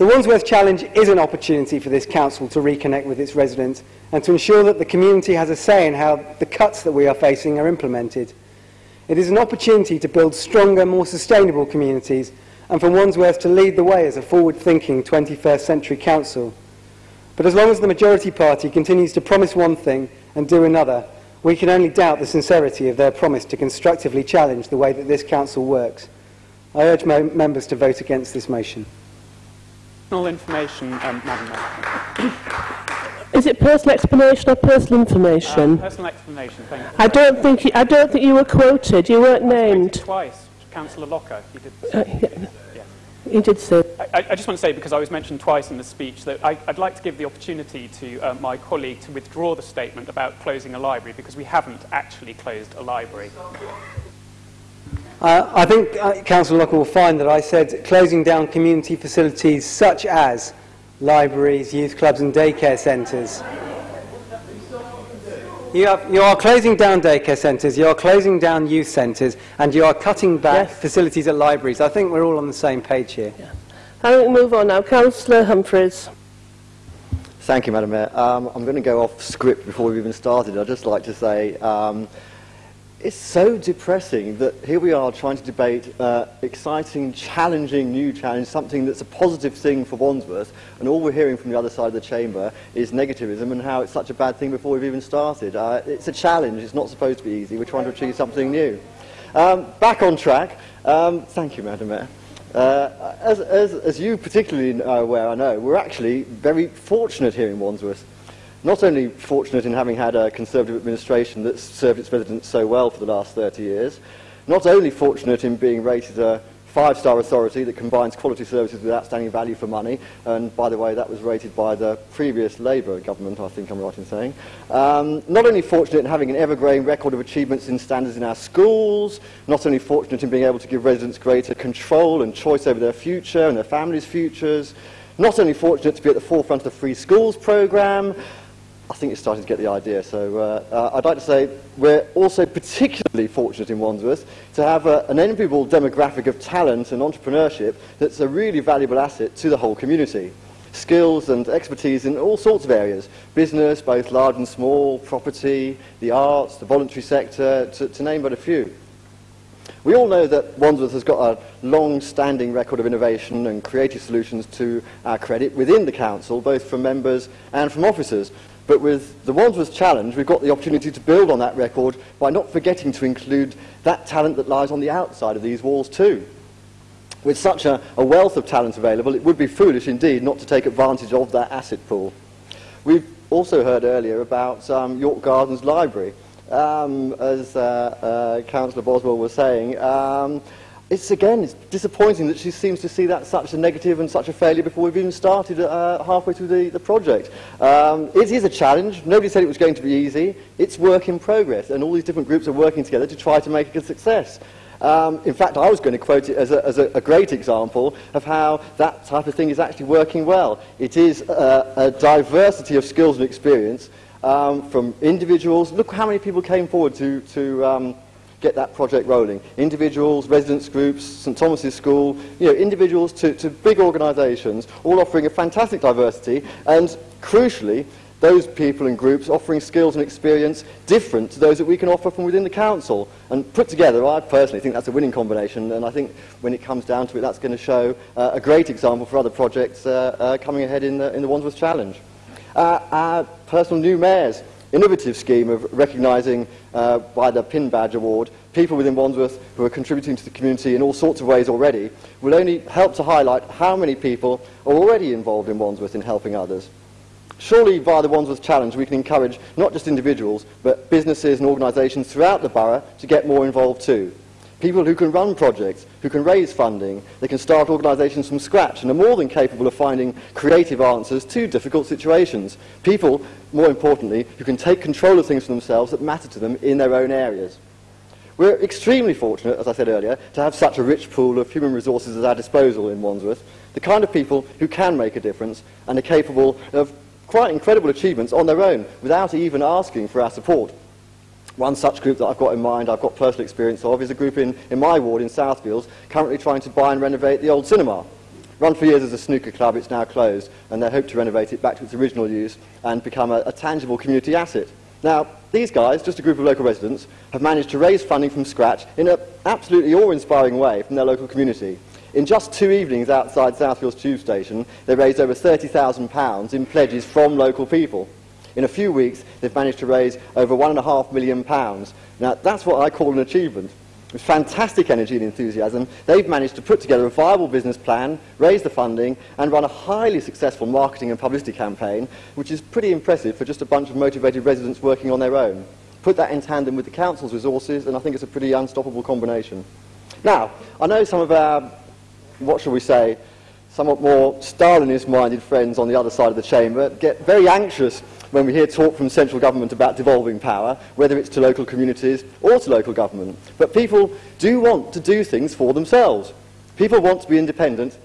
The Wandsworth Challenge is an opportunity for this council to reconnect with its residents and to ensure that the community has a say in how the cuts that we are facing are implemented. It is an opportunity to build stronger, more sustainable communities and for Wandsworth to lead the way as a forward-thinking 21st century council. But as long as the majority party continues to promise one thing and do another, we can only doubt the sincerity of their promise to constructively challenge the way that this council works. I urge members to vote against this motion. Personal information, um. Is it personal explanation or personal information? Uh, personal explanation, thank you. I don't think you, I don't think you were quoted. You weren't named. Twice, Councillor Locker. You did. Uh, yeah. You did say. I, I, just want to say, because I was mentioned twice in the speech, that I, would like to give the opportunity to uh, my colleague to withdraw the statement about closing a library, because we haven't actually closed a library. Uh, I think uh, Councillor Locker will find that I said closing down community facilities such as libraries, youth clubs and daycare centres. You, have, you, are closing down daycare centres, you are closing down youth centres, and you are cutting back yes. facilities at libraries. I think we're all on the same page here. Yeah. I think we move on now. Councillor Humphreys. Thank you, Madam Mayor. Um, I'm going to go off script before we've even started. I'd just like to say um, it's so depressing that here we are trying to debate uh, exciting, challenging new challenge, something that's a positive thing for Wandsworth, and all we're hearing from the other side of the chamber is negativism and how it's such a bad thing before we've even started. Uh, it's a challenge. It's not supposed to be easy. We're trying to achieve something new. Um, back on track. Um, thank you, Madam Mayor. Uh, as, as, as you particularly are aware, I know, we're actually very fortunate here in Wandsworth not only fortunate in having had a Conservative administration that's served its residents so well for the last 30 years, not only fortunate in being rated a five-star authority that combines quality services with outstanding value for money, and by the way, that was rated by the previous Labour government, I think I'm right in saying. Um, not only fortunate in having an ever-growing record of achievements in standards in our schools, not only fortunate in being able to give residents greater control and choice over their future and their families' futures, not only fortunate to be at the forefront of the Free Schools programme, I think you're starting to get the idea. So uh, uh, I'd like to say we're also particularly fortunate in Wandsworth to have a, an enviable demographic of talent and entrepreneurship that's a really valuable asset to the whole community. Skills and expertise in all sorts of areas, business, both large and small, property, the arts, the voluntary sector, to, to name but a few. We all know that Wandsworth has got a long-standing record of innovation and creative solutions to our credit within the council, both from members and from officers. But with the Wandsworth Challenge, we've got the opportunity to build on that record by not forgetting to include that talent that lies on the outside of these walls too. With such a, a wealth of talent available, it would be foolish indeed not to take advantage of that asset pool. We've also heard earlier about um, York Gardens Library. Um, as uh, uh, Councillor Boswell was saying, um, it's again, it's disappointing that she seems to see that such a negative and such a failure before we've even started uh, halfway through the, the project. Um, it is a challenge. Nobody said it was going to be easy. It's work in progress, and all these different groups are working together to try to make it a success. Um, in fact, I was going to quote it as, a, as a, a, great example of how that type of thing is actually working well. It is uh, a diversity of skills and experience um, from individuals. Look how many people came forward to, to um, get that project rolling. Individuals, residents groups, St Thomas's School, you know, individuals to, to big organisations, all offering a fantastic diversity, and crucially, those people and groups offering skills and experience different to those that we can offer from within the council. And put together, I personally think that's a winning combination, and I think when it comes down to it, that's going to show uh, a great example for other projects uh, uh, coming ahead in the, in the Wandsworth Challenge. Uh, our personal new mayors, innovative scheme of recognising uh, by the PIN badge award people within Wandsworth who are contributing to the community in all sorts of ways already will only help to highlight how many people are already involved in Wandsworth in helping others. Surely via the Wandsworth Challenge we can encourage not just individuals but businesses and organisations throughout the borough to get more involved too. People who can run projects, who can raise funding, they can start organisations from scratch and are more than capable of finding creative answers to difficult situations. People, more importantly, who can take control of things for themselves that matter to them in their own areas. We're extremely fortunate, as I said earlier, to have such a rich pool of human resources at our disposal in Wandsworth, the kind of people who can make a difference and are capable of quite incredible achievements on their own without even asking for our support. One such group that I've got in mind, I've got personal experience of, is a group in, in my ward in Southfields currently trying to buy and renovate the old cinema. Run for years as a snooker club, it's now closed, and they hope to renovate it back to its original use and become a, a tangible community asset. Now, these guys, just a group of local residents, have managed to raise funding from scratch in an absolutely awe-inspiring way from their local community. In just two evenings outside Southfields Tube Station, they raised over £30,000 in pledges from local people. In a few weeks, they've managed to raise over £1.5 million. Now, that's what I call an achievement. With fantastic energy and enthusiasm, they've managed to put together a viable business plan, raise the funding, and run a highly successful marketing and publicity campaign, which is pretty impressive for just a bunch of motivated residents working on their own. Put that in tandem with the council's resources, and I think it's a pretty unstoppable combination. Now, I know some of our, what shall we say, somewhat more Stalinist-minded friends on the other side of the chamber get very anxious when we hear talk from central government about devolving power, whether it's to local communities or to local government. But people do want to do things for themselves. People want to be independent.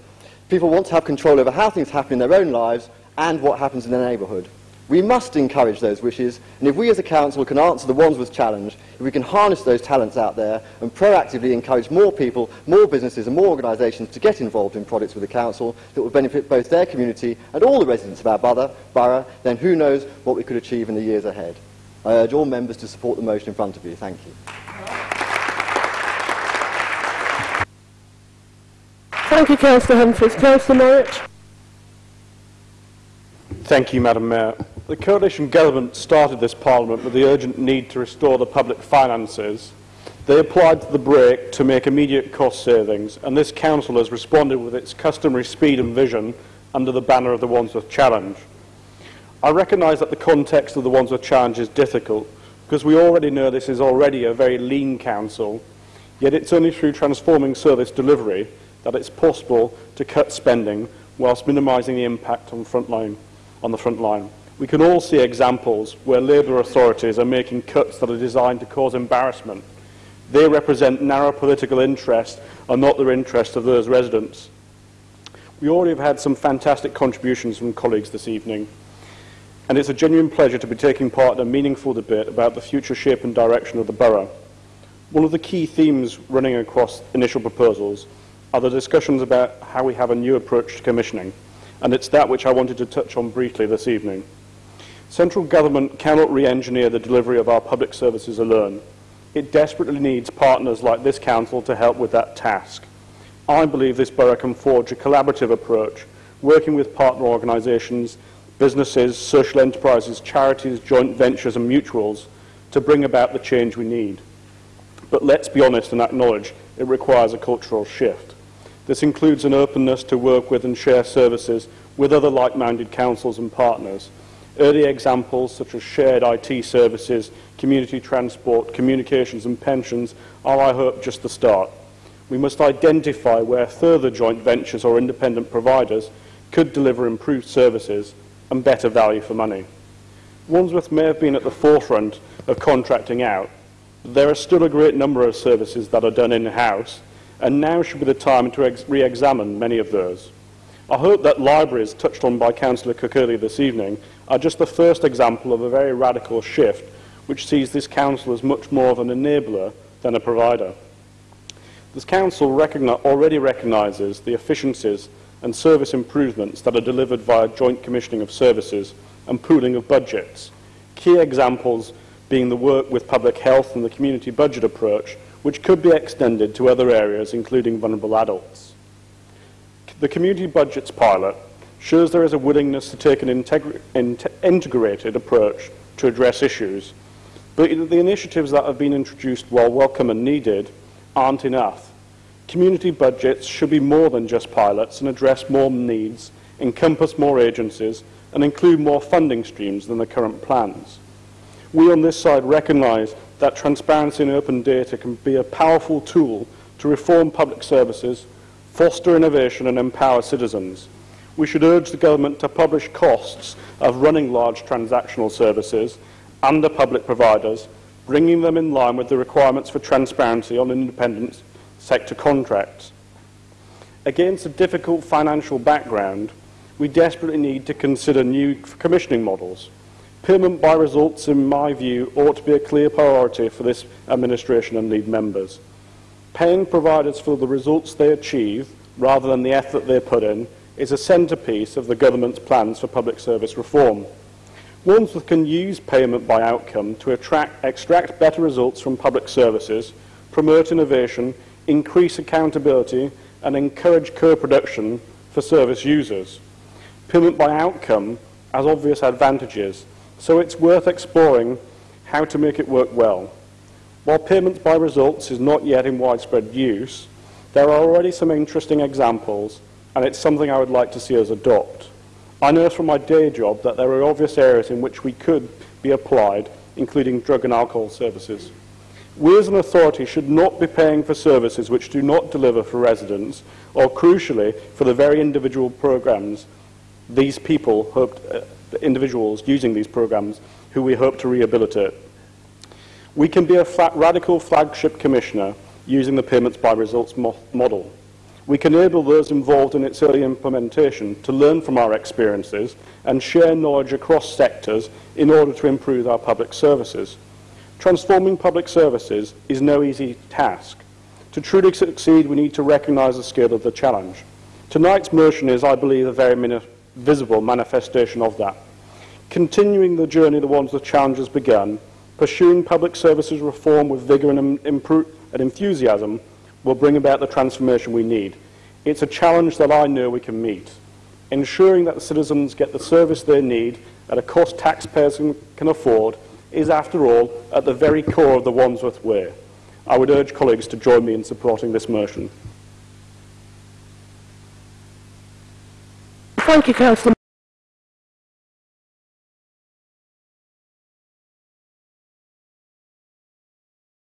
People want to have control over how things happen in their own lives and what happens in their neighbourhood. We must encourage those wishes, and if we as a council can answer the Wandsworth challenge, if we can harness those talents out there and proactively encourage more people, more businesses and more organisations to get involved in projects with the council that will benefit both their community and all the residents of our borough, borough, then who knows what we could achieve in the years ahead. I urge all members to support the motion in front of you. Thank you. Thank you, Councillor Humphreys. Councillor Norwich. Thank you, Madam Mayor. The coalition government started this parliament with the urgent need to restore the public finances. They applied to the brake to make immediate cost savings, and this council has responded with its customary speed and vision under the banner of the Wandsworth Challenge. I recognise that the context of the Wandsworth Challenge is difficult, because we already know this is already a very lean council, yet it's only through transforming service delivery that it's possible to cut spending whilst minimising the impact on, frontline, on the front line. We can all see examples where Labour authorities are making cuts that are designed to cause embarrassment. They represent narrow political interests and not the interests of those residents. We already have had some fantastic contributions from colleagues this evening, and it's a genuine pleasure to be taking part in a meaningful debate about the future shape and direction of the borough. One of the key themes running across initial proposals are the discussions about how we have a new approach to commissioning, and it's that which I wanted to touch on briefly this evening. Central government cannot re-engineer the delivery of our public services alone. It desperately needs partners like this council to help with that task. I believe this borough can forge a collaborative approach, working with partner organisations, businesses, social enterprises, charities, joint ventures and mutuals to bring about the change we need. But let's be honest and acknowledge it requires a cultural shift. This includes an openness to work with and share services with other like-minded councils and partners, Early examples such as shared IT services, community transport, communications and pensions are, I hope, just the start. We must identify where further joint ventures or independent providers could deliver improved services and better value for money. Wandsworth may have been at the forefront of contracting out, but there are still a great number of services that are done in-house, and now should be the time to re-examine many of those. I hope that libraries, touched on by Councillor Cook earlier this evening, are just the first example of a very radical shift which sees this council as much more of an enabler than a provider. This council recogni already recognises the efficiencies and service improvements that are delivered via joint commissioning of services and pooling of budgets. Key examples being the work with public health and the community budget approach, which could be extended to other areas, including vulnerable adults. The community budgets pilot shows there is a willingness to take an integrated approach to address issues. But the initiatives that have been introduced, while welcome and needed, aren't enough. Community budgets should be more than just pilots and address more needs, encompass more agencies, and include more funding streams than the current plans. We on this side recognise that transparency and open data can be a powerful tool to reform public services, foster innovation and empower citizens we should urge the government to publish costs of running large transactional services under public providers, bringing them in line with the requirements for transparency on independent sector contracts. Against a difficult financial background, we desperately need to consider new commissioning models. Payment by results, in my view, ought to be a clear priority for this administration and lead members. Paying providers for the results they achieve rather than the effort they put in, is a centrepiece of the government's plans for public service reform. Wandsworth can use payment by outcome to attract, extract better results from public services, promote innovation, increase accountability and encourage co-production for service users. Payment by outcome has obvious advantages, so it's worth exploring how to make it work well. While payments by results is not yet in widespread use, there are already some interesting examples, and it's something I would like to see us adopt. I know from my day job that there are obvious areas in which we could be applied, including drug and alcohol services. We as an authority should not be paying for services which do not deliver for residents, or crucially, for the very individual programs these people hoped, uh, the individuals using these programs who we hope to rehabilitate. We can be a flat, radical flagship commissioner using the payments by results mo model. we can enable those involved in its early implementation to learn from our experiences and share knowledge across sectors in order to improve our public services. Transforming public services is no easy task. To truly succeed, we need to recognise the scale of the challenge. Tonight's motion is, I believe, a very visible manifestation of that. Continuing the journey the ones the challenge has begun, pursuing public services reform with vigour and, and enthusiasm will bring about the transformation we need. It's a challenge that I know we can meet. Ensuring that the citizens get the service they need at a cost taxpayers can afford is, after all, at the very core of the Wandsworth Way. I would urge colleagues to join me in supporting this motion. Thank you, Councillor